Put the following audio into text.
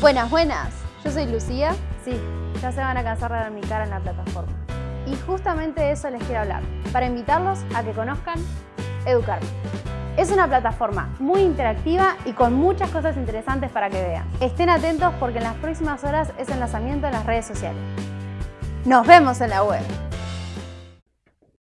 Buenas, buenas. Yo soy Lucía. Sí, ya se van a cansar de ver mi cara en la plataforma. Y justamente de eso les quiero hablar, para invitarlos a que conozcan Educarme. Es una plataforma muy interactiva y con muchas cosas interesantes para que vean. Estén atentos porque en las próximas horas es el lanzamiento en las redes sociales. ¡Nos vemos en la web!